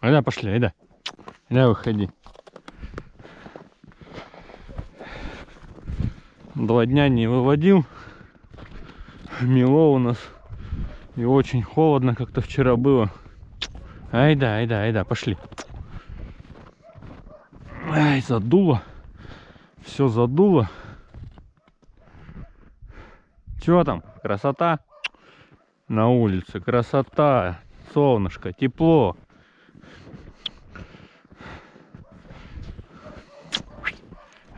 Айда, пошли, айда. Айда, выходи. Два дня не выводил. Мело у нас. И очень холодно, как-то вчера было. Айда, айда, айда, пошли. Ай, задуло. Все задуло. Чё там? Красота? На улице красота. Солнышко, тепло.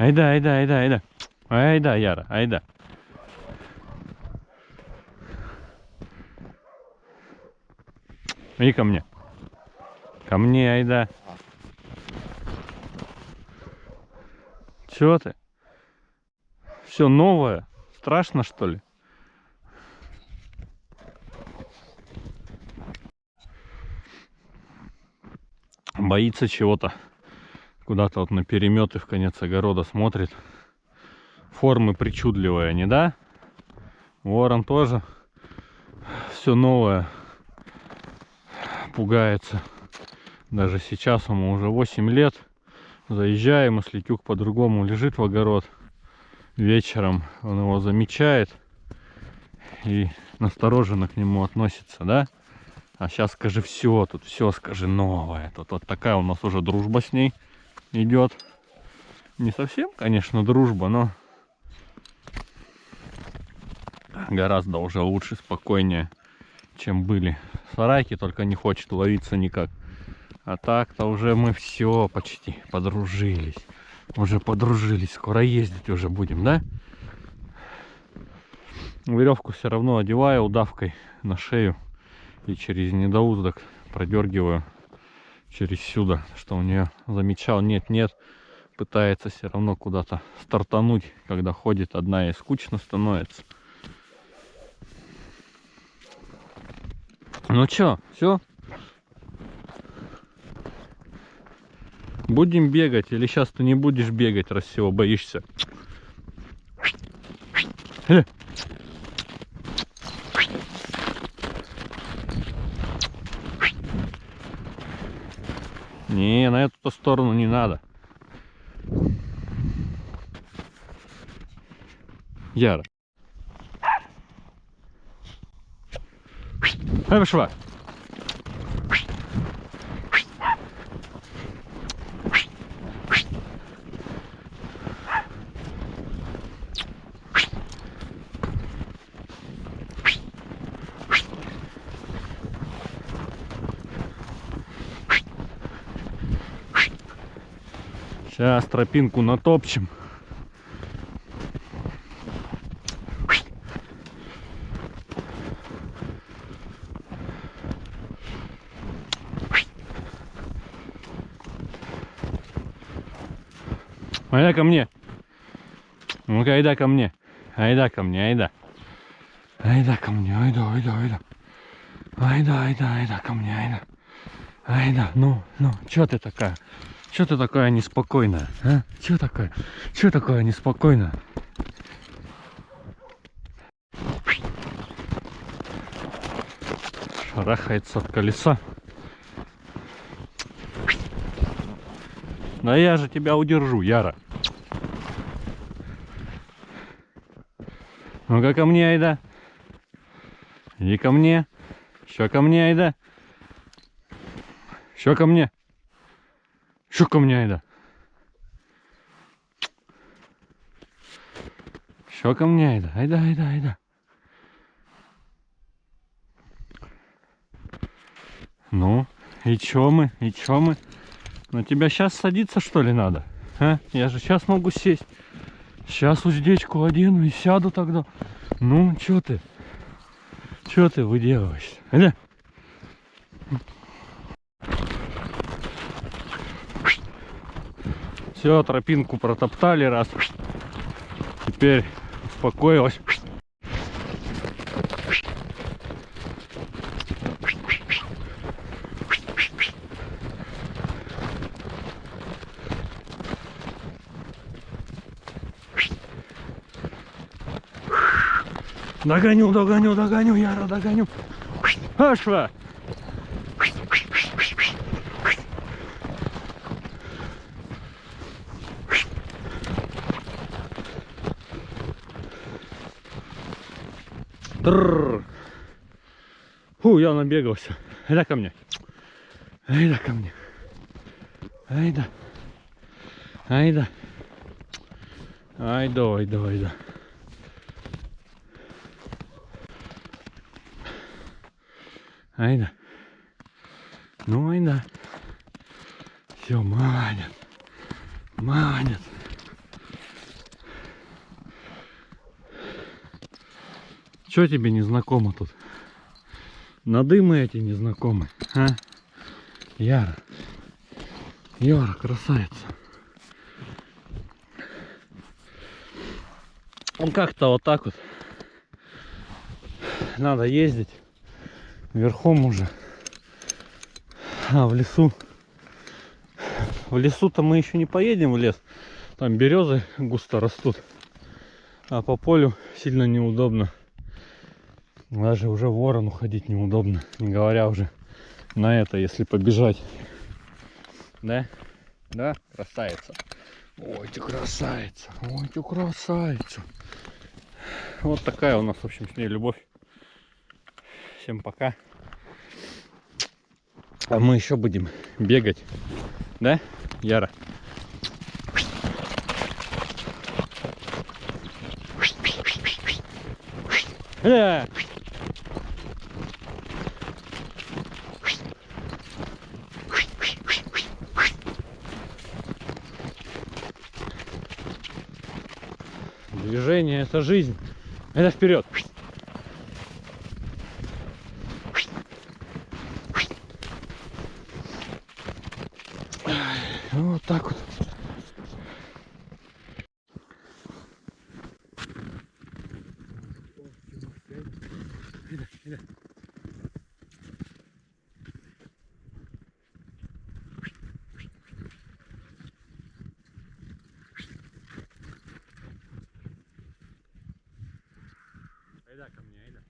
Айда, айда, айда, айда. Айда, Яра, айда. Иди ко мне. Ко мне, айда. Чё ты? Все новое. Страшно, что ли? Боится чего-то. Куда-то вот на переметы в конец огорода смотрит. Формы причудливые они, да? Ворон тоже. Все новое. Пугается. Даже сейчас ему уже 8 лет. Заезжаем, если тюк по-другому лежит в огород. Вечером он его замечает и настороженно к нему относится, да? А сейчас скажи все, тут все скажи новое. Тут вот такая у нас уже дружба с ней идет. Не совсем, конечно, дружба, но гораздо уже лучше, спокойнее, чем были. Сарайки только не хочет ловиться никак. А так-то уже мы все почти подружились. Уже подружились. Скоро ездить уже будем, да? Веревку все равно одеваю удавкой на шею и через недоуздок продергиваю через сюда, что у нее замечал, нет-нет, пытается все равно куда-то стартануть, когда ходит одна и скучно становится. Ну чё, все? Будем бегать или сейчас ты не будешь бегать, раз всего боишься? Не, на эту сторону не надо. Яра. Ай, пошла. Сейчас тропинку натопчем. Айда ко мне. Ну-ка, айда ко мне. Айда ко мне, айда. Айда ко мне, айда, айда, айда. Айда, айда, айда ко мне, айда. Айда, ну, ну, чё ты такая? Чё ты такая неспокойная, а? Чё такая? Чё такое неспокойная? Шарахается от колеса. Да я же тебя удержу, Яра. Ну-ка ко мне, Айда. Иди ко мне. Еще ко мне, Айда. Еще ко мне. Еще ко мне, Айда. Айда, Айда, Айда. Ну, и чё мы, и чё мы? На тебя сейчас садиться, что ли, надо? А? Я же сейчас могу сесть. Сейчас уздечку одену и сяду тогда. Ну, чё ты? Чё ты выделываешься? Аля? Все, тропинку протоптали раз. Теперь успокоилась. Догоню, догоню, догоню, Яра, догоню. Пошла. Трррр. Фу, я набегался. Айда ко мне. Айда ко мне. Айда. Айда. Айда, айда, айда. Айда. Ну, айда. Все, манят. Манят. Че тебе не знакомо тут? Надымы эти незнакомые, а? Яра. Яра, красавица. Он как-то вот так вот. Надо ездить. Верхом уже. А, в лесу. В лесу-то мы еще не поедем в лес. Там березы густо растут. А по полю сильно неудобно. Даже уже ворону ходить неудобно. Не говоря уже на это, если побежать. Да? Да, красавица. Ой, ты красавица. Ой, ты красавица. Вот такая у нас, в общем, с ней любовь. Всем пока. А мы еще будем бегать. Да, Яра? Да. Движение это жизнь. Это вперед. Вот так вот. Айда ко мне, айда.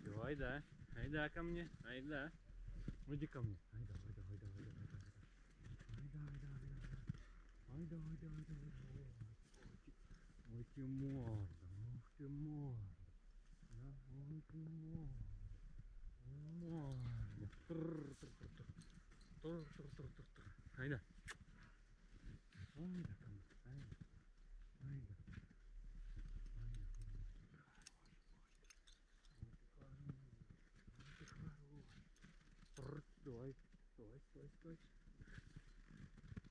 Всё, айда. Айда ко мне, айда. Иди ко мне. Айда, айда, айда, айда, айда. Айда, айда, айда. Айда, айда, айда, айда. Ой, ты морда, ух ты морда. Да, ой ты морда. Морда. Тррр, тррр, тррр. Тррр, тррр, тррр, тррр, тррр. Айда. Айда ко мне, айда. Айда. Тррр, Стой, стой, стой,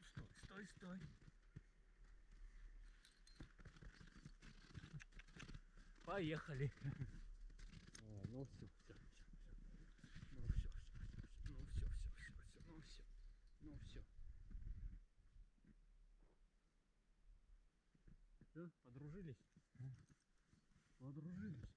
стой. Стой, стой. Поехали. О, ну все, все, все, Ну все, все, все, ну все, все, ну все, ну все. Все, подружились? Подружились.